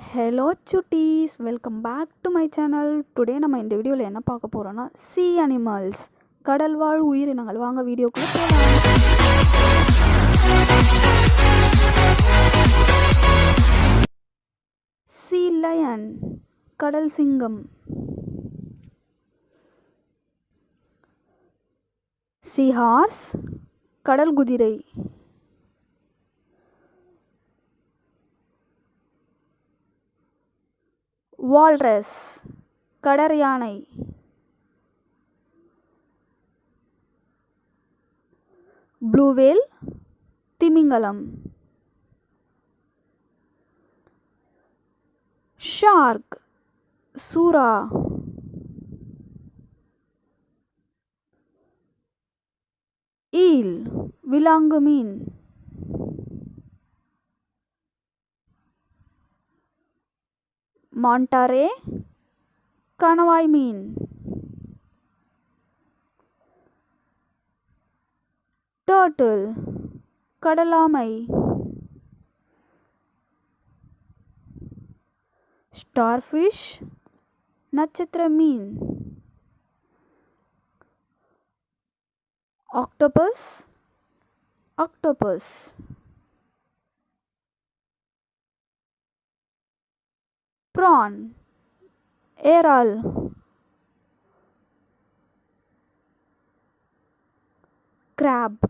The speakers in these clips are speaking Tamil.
Hello Chutties welcome back to my channel today நம்ம இந்த வீடியோவில் என்ன பார்க்க போகிறோன்னா சி அனிமல்ஸ் கடல் வாழ் உயிரினங்கள் வாங்க வீடியோக்குள்ளே போகலாம் சி லயன் கடல் சிங்கம். சி ஹார்ஸ் கடல் குதிரை. வால்ரஸ் கடர் யானை ப்ளூவேல் திமிங்கலம். ஷார்க் சூரா ஈல் விலாங்கு மீன் மாண்டாரே? கணவாய் மீன். டர்ட்டில் கடலாமை. ஸ்டார்ஃபிஷ் நட்சத்திர மீன். Octopus octopus. ப்ரான் ஏரால் கிராப்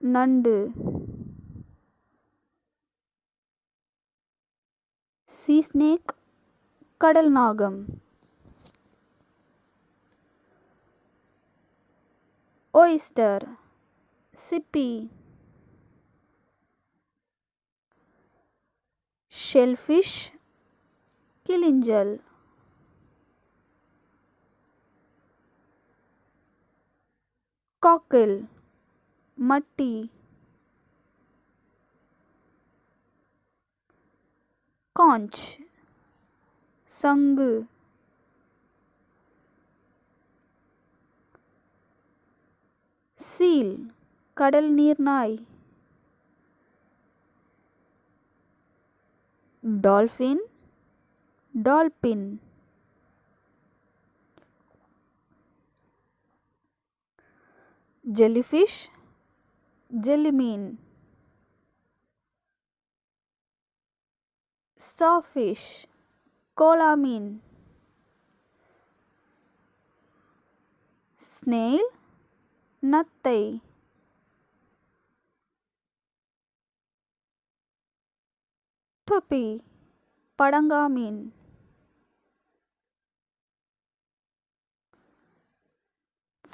நண்டு சீ ஸ்னேக் கடல் நாகம் ஒய்ஸ்டர் சிப்பி ஷெல்ஃபிஷ் கிளிஞ்சல் காக்கில் மட்டி காஞ்ச் சங்கு சீல் கடல் நீர்நாய் டால்ஃபின் डॉल्फिन। जेलीफिश जेलीमीन। सॉफिश कोलामीन। स्नेल नत्तई टोपी पड़ंगा मीन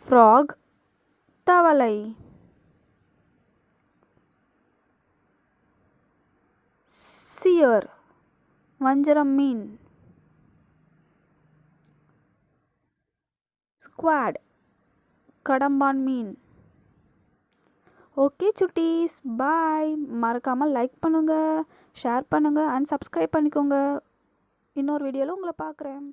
ஃப்ராக் தவளை. சியர் வஞ்சரம் மீன். ஸ்குவாட் கடம்பான் மீன். ஓகே சுட்டீஸ். பாய் மறக்காமல் லைக் பண்ணுங்கள் ஷேர் பண்ணுங்கள் அண்ட் சப்ஸ்கிரைப் பண்ணிக்கோங்க. இன்னொரு வீடியோவில் உங்களை பார்க்குறேன்.